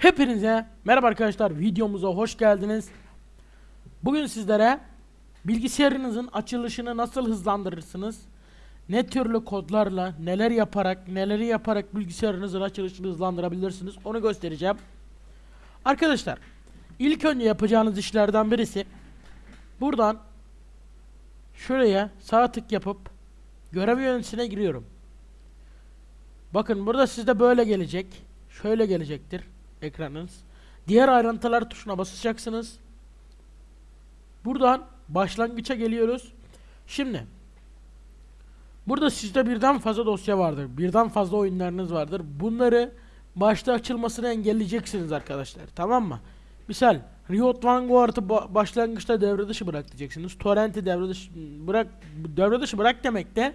Hepinize merhaba arkadaşlar videomuza hoş geldiniz. Bugün sizlere bilgisayarınızın açılışını nasıl hızlandırırsınız? Ne türlü kodlarla neler yaparak neleri yaparak bilgisayarınızın açılışını hızlandırabilirsiniz onu göstereceğim. Arkadaşlar ilk önce yapacağınız işlerden birisi buradan şuraya sağ tık yapıp görev yöneticisine giriyorum. Bakın burada sizde böyle gelecek. Şöyle gelecektir ekranınız. Diğer ayrıntılar tuşuna basacaksınız. Buradan başlangıça geliyoruz. Şimdi burada sizde birden fazla dosya vardır. Birden fazla oyunlarınız vardır. Bunları başta açılmasını engelleyeceksiniz arkadaşlar. Tamam mı? Misal Riot Vanguard'ı ba- başlangıçta devre dışı bırak diyeceksiniz. Torrent'i devre dışı bırak devre dışı bırak demek de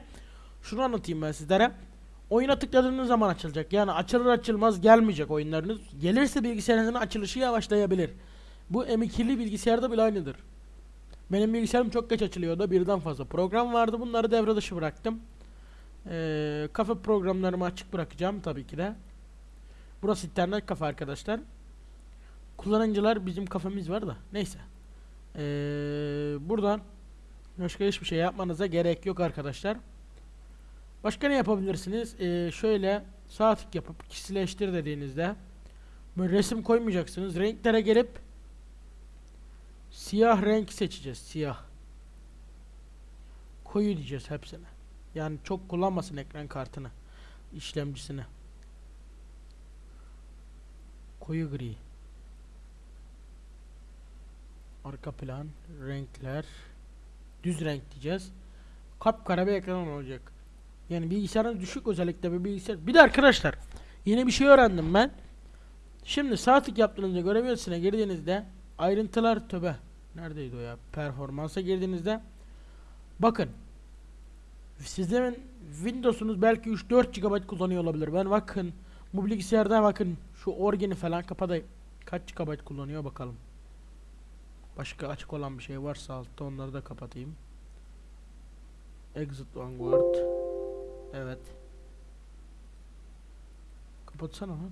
şunu anlatayım ben sizlere. Oyuna tıkladığınız zaman açılacak. Yani açılır açılmaz gelmeyecek oyunlarınız. Gelirse bilgisayarınızın açılışı yavaşlayabilir. Bu M2'li bilgisayarda bile aynıdır. Benim bilgisayarım çok geç açılıyordu. Birden fazla program vardı. Bunları devre dışı bıraktım. Ee, kafe programlarımı açık bırakacağım tabii ki de. Burası internet kafe arkadaşlar. Kullanıcılar bizim kafemiz var da. Neyse. Ee, buradan başka hiçbir şey yapmanıza gerek yok arkadaşlar. Başka ne yapabilirsiniz? Ee, şöyle sağ tık yapıp kişileştir dediğinizde böyle resim koymayacaksınız. Renklere gelip siyah renk seçeceğiz. Siyah. Koyu diyeceğiz hepsine. Yani çok kullanmasın ekran kartını. işlemcisini. Koyu gri. Arka plan, renkler, düz renk diyeceğiz. Kapkara bir ekran olacak. Yani bilgisayarın düşük özellikle bir bilgisayar. Bir de arkadaşlar yeni bir şey öğrendim ben. Şimdi sağ tık yaptığınızda görev yönetisine girdiğinizde ayrıntılar töbe. Neredeydi o ya? Performansa girdiğinizde bakın sizlerin Windows'unuz belki 3-4 GB kullanıyor olabilir. Ben bakın bu bilgisayarda bakın şu origini falan kapatayım. Kaç GB kullanıyor bakalım. Başka açık olan bir şey varsa altta onları da kapatayım. Exit Vanguard. Evet. Kapatsana lan.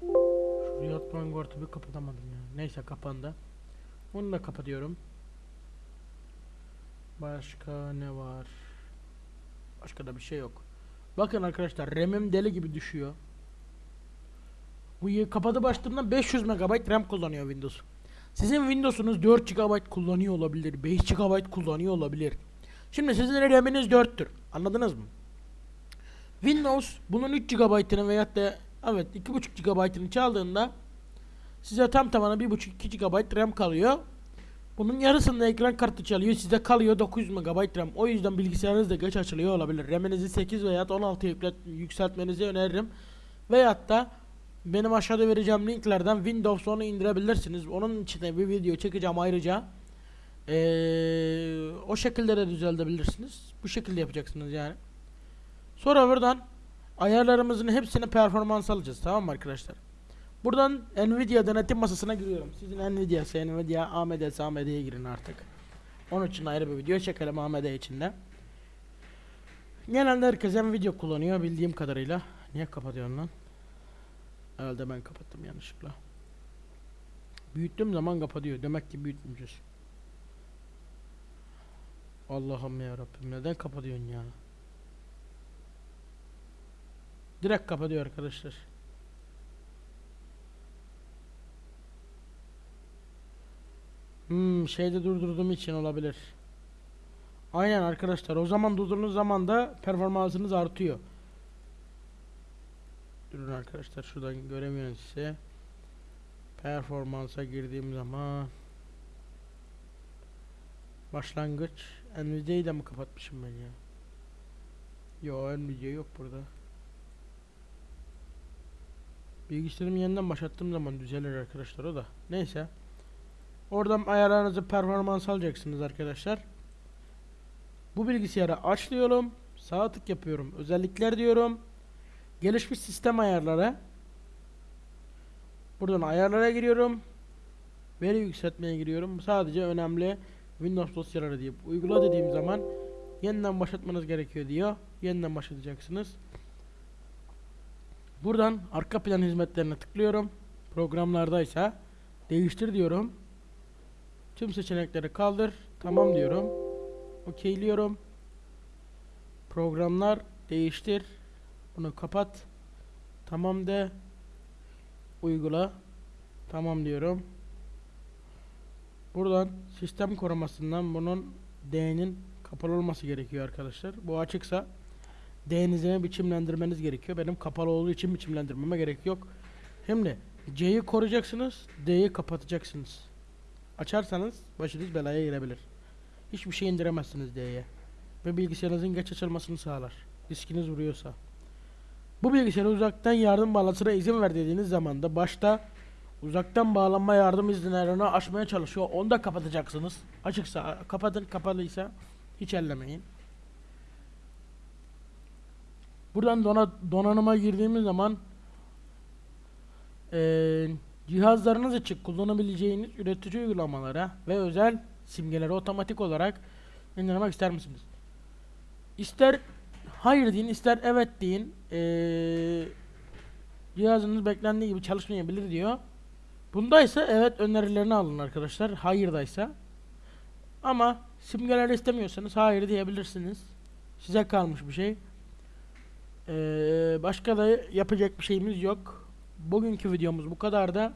Şu Riot Vanguard'ı bir kapatamadım ya. Neyse kapandı. Onu da kapatıyorum. Başka ne var? Başka da bir şey yok. Bakın arkadaşlar RAM'im deli gibi düşüyor. Bu kapadı başladığımda 500 MB RAM kullanıyor Windows. Sizin Windows'unuz 4 GB kullanıyor olabilir, 5 GB kullanıyor olabilir. Şimdi sizin RAM'iniz 4'tür. Anladınız mı? Windows bunun 3 GB'ını veyahut da evet 2.5 GB'ını çaldığında size tam tamına 1.5-2 GB RAM kalıyor. Bunun yarısında ekran kartı çalıyor. Size kalıyor 900 MB RAM. O yüzden bilgisayarınız da geç açılıyor olabilir. RAM'inizi 8 veya 16 yüklet, yükseltmenizi öneririm. Veyahut da benim aşağıda vereceğim linklerden Windows onu indirebilirsiniz. Onun içine bir video çekeceğim ayrıca. Ee, o şekilde de düzeltebilirsiniz. Bu şekilde yapacaksınız yani. Sonra buradan ayarlarımızın hepsini performans alacağız. Tamam mı arkadaşlar? Buradan Nvidia denetim masasına giriyorum. Sizin Nvidia'sı, Nvidia, AMD'si, AMD'ye girin artık. Onun için ayrı bir video çekelim AMD içinde. Genelde herkes Nvidia kullanıyor bildiğim kadarıyla. Niye kapatıyorsun lan? Herhalde ben kapattım yanlışlıkla. Büyüttüğüm zaman kapatıyor. Demek ki büyütmeyeceğiz. Allah'ım ya Rabbim neden kapatıyorsun ya? Direkt kapatıyor arkadaşlar. Hmm, şeyde durdurduğum için olabilir. Aynen arkadaşlar. O zaman durdurduğunuz zaman da performansınız artıyor. Durun arkadaşlar şuradan göremiyorum size. Performansa girdiğim zaman başlangıç Nvidia'yı da mı kapatmışım ben ya? Yo Nvidia yok burada. Bilgisayarımı yeniden başlattığım zaman düzelir arkadaşlar o da. Neyse. Oradan ayarlarınızı performans alacaksınız arkadaşlar. Bu bilgisayarı açlıyorum. Sağ tık yapıyorum. Özellikler diyorum. Gelişmiş sistem ayarları. Buradan ayarlara giriyorum. Veri yükseltmeye giriyorum. Sadece önemli Windows dosyaları deyip uygula dediğim zaman yeniden başlatmanız gerekiyor diyor. Yeniden başlatacaksınız. Buradan arka plan hizmetlerine tıklıyorum. Programlardaysa değiştir diyorum. Tüm seçenekleri kaldır. Tamam diyorum. Okeyliyorum. Programlar değiştir. Bunu kapat. Tamam de. Uygula. Tamam diyorum. Buradan sistem korumasından bunun D'nin kapalı olması gerekiyor arkadaşlar. Bu açıksa D'nize biçimlendirmeniz gerekiyor. Benim kapalı olduğu için biçimlendirmeme gerek yok. Şimdi C'yi koruyacaksınız, D'yi kapatacaksınız. Açarsanız başınız belaya girebilir. Hiçbir şey indiremezsiniz D'ye. Ve bilgisayarınızın geç açılmasını sağlar. Diskiniz vuruyorsa. Bu bilgisayara uzaktan yardım bağlantısına izin ver dediğiniz zaman da başta uzaktan bağlanma yardım izinlerini açmaya çalışıyor. Onu da kapatacaksınız. Açıksa kapatın, kapalıysa hiç ellemeyin. Buradan dona, donanıma girdiğimiz zaman eee, cihazlarınız için kullanabileceğiniz üretici uygulamalara ve özel simgeleri otomatik olarak indirmek ister misiniz? İster hayır deyin, ister evet deyin. Eee cihazınız beklendiği gibi çalışmayabilir diyor. Bundaysa evet önerilerini alın arkadaşlar. Hayırdaysa. Ama simgeler istemiyorsanız hayır diyebilirsiniz. Size kalmış bir şey. Ee, başka da yapacak bir şeyimiz yok. Bugünkü videomuz bu kadar da.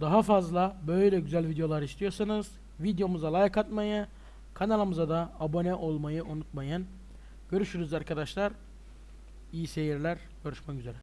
Daha fazla böyle güzel videolar istiyorsanız videomuza like atmayı, kanalımıza da abone olmayı unutmayın. Görüşürüz arkadaşlar. İyi seyirler. Görüşmek üzere.